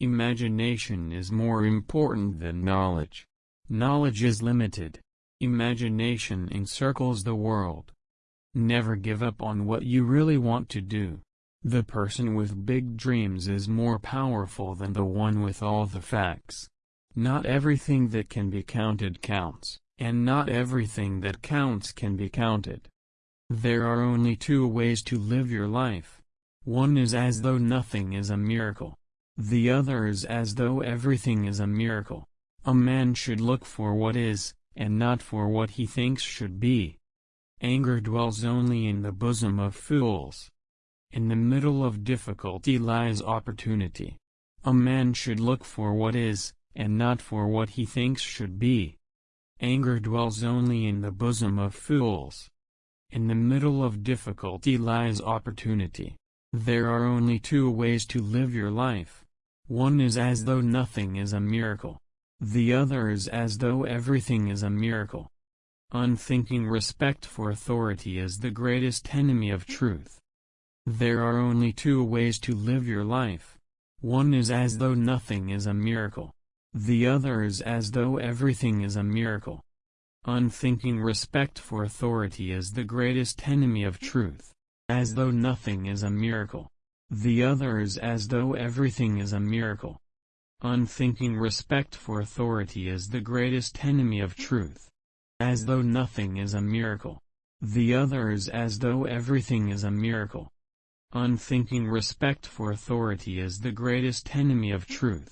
Imagination is more important than knowledge. Knowledge is limited. Imagination encircles the world. Never give up on what you really want to do. The person with big dreams is more powerful than the one with all the facts. Not everything that can be counted counts, and not everything that counts can be counted. There are only two ways to live your life. One is as though nothing is a miracle. The other is as though everything is a miracle. A man should look for what is, and not for what he thinks should be. Anger dwells only in the bosom of fools. In the middle of difficulty lies opportunity. A man should look for what is, and not for what he thinks should be. Anger dwells only in the bosom of fools. In the middle of difficulty lies opportunity. There are only two ways to live your life. One is as though nothing is a miracle. The other is as though everything is a miracle. Unthinking respect for authority is the greatest enemy of truth. There are only two ways to live your life. One is as though nothing is a miracle. The other is as though everything is a miracle. Unthinking respect for authority is the greatest enemy of truth. As though nothing is a miracle. The other is as though everything is a miracle. Unthinking respect for authority is the greatest enemy of truth. As though nothing is a miracle. The other is as though everything is a miracle. Unthinking respect for authority is the greatest enemy of truth.